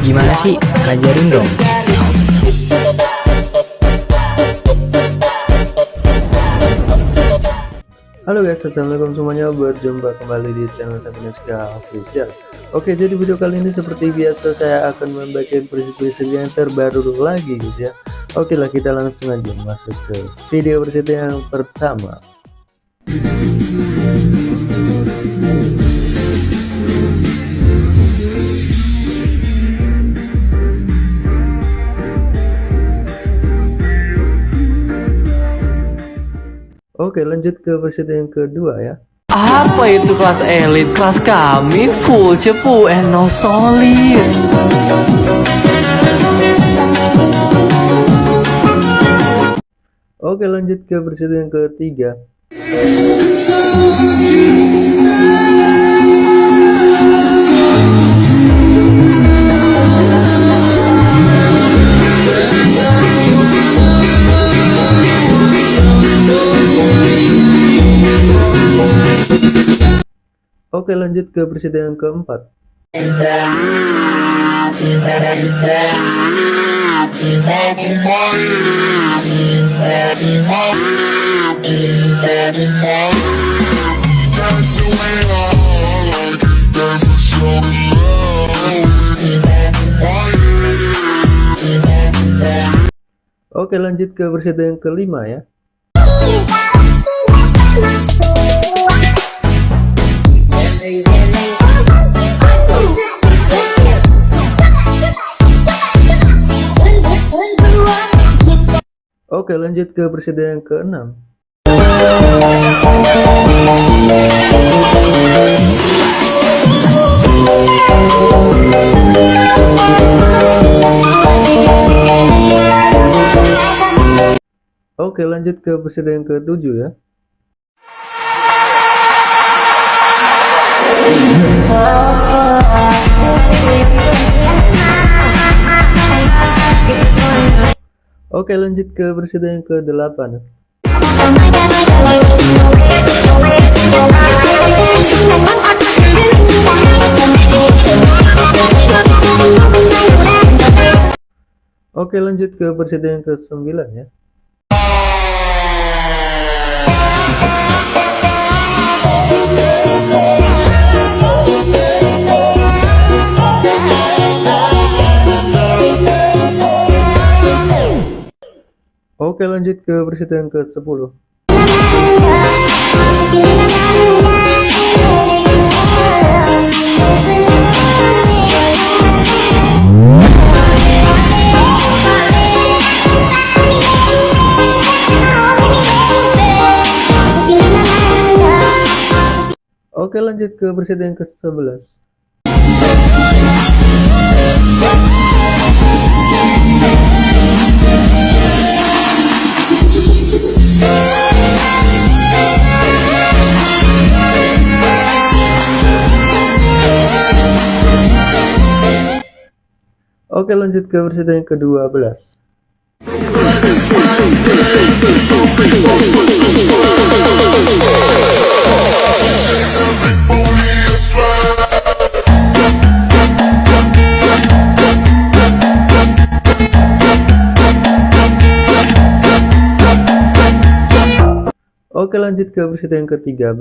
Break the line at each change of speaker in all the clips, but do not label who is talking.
Gimana sih? Ajarin dong.
Halo guys, assalamualaikum semuanya. Berjumpa kembali di channel Sabineska Official. Oke, jadi video kali ini seperti biasa saya akan membagikan presiden yang terbaru lagi guys ya. Oke lah, kita langsung aja masuk ke video presiden yang pertama. Oke lanjut ke presiden yang kedua ya
Apa itu kelas elit? Kelas kami full cepu and no solid.
Oke lanjut ke presiden yang ketiga Oke lanjut ke presiden yang keempat. Oke lanjut ke presiden yang kelima ya Oke lanjut ke presiden yang keenam. Oke lanjut ke presiden yang ketujuh ya Oke lanjut ke presiden yang ke-8 Oke lanjut ke presiden yang ke-9 ya Oke lanjut ke presiden yang ke-10 Oke lanjut ke presiden yang ke-11 Oke lanjut ke presiden yang ke-12 Oke lanjut ke presiden yang ke-13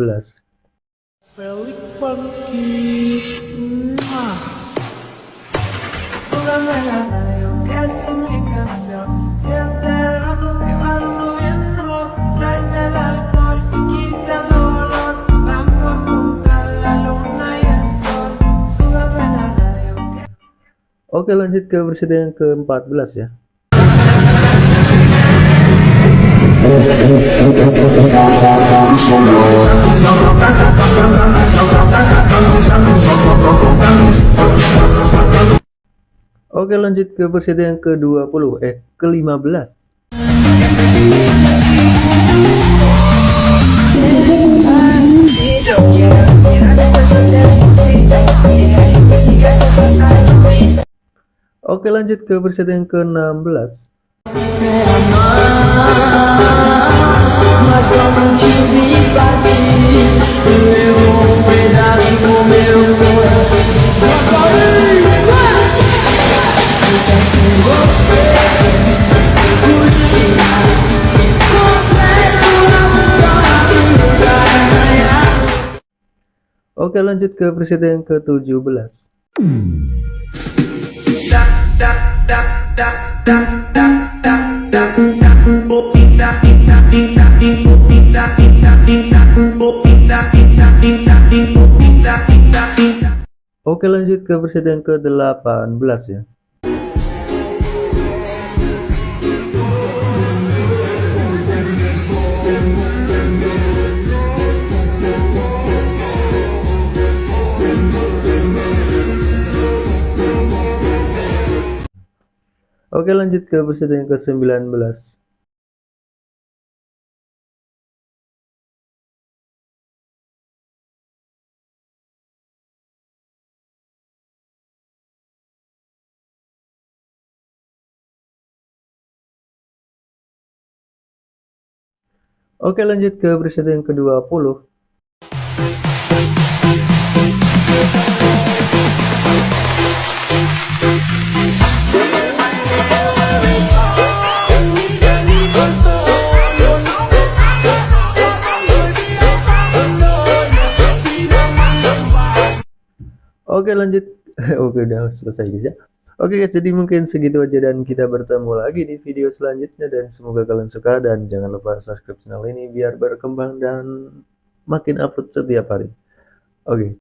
Oke lanjut ke presiden yang ke-14 ya Oke lanjut ke presiden yang ke-20 eh ke-15 Oke lanjut ke presiden yang ke-16
Meu
Oke lanjut ke presiden yang ke-17 Oke lanjut ke presiden yang ke-18 ya Oke lanjut ke presiden yang ke-19 Oke lanjut ke presiden yang ke-20 Oke lanjut. Oke udah selesai guys ya. Oke guys jadi mungkin segitu aja dan kita bertemu lagi di video selanjutnya dan semoga kalian suka dan jangan lupa subscribe channel ini biar berkembang dan makin upload setiap hari. Oke